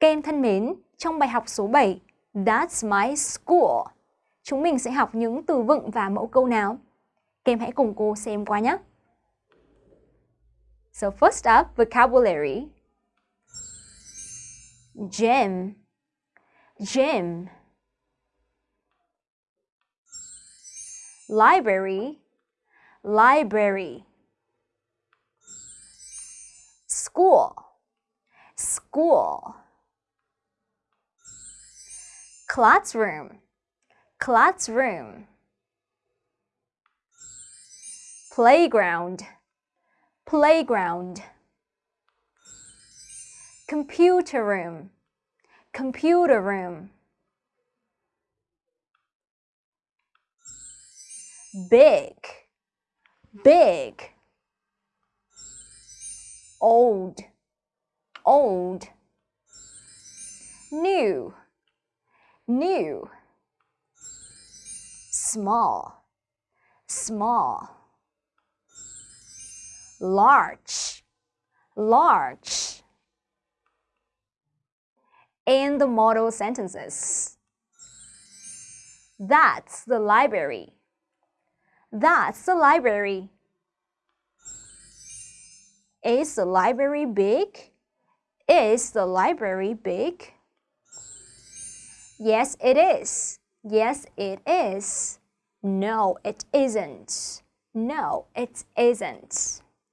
Các em thân mến, trong bài học số 7, That's my school, chúng mình sẽ học những từ vựng và mẫu câu nào? Các em hãy cùng cô xem qua nhé. So first up, vocabulary. Gym, gym. Library, library. School, school. Classroom, classroom. Playground, playground. Computer room, computer room. Big, big. Old, old. New, new. Small, small. Large, large. And the model sentences. That's the library. That's the library. Is the library big? Is the library big? Yes, it is. Yes, it is. No, it isn't. No, it isn't.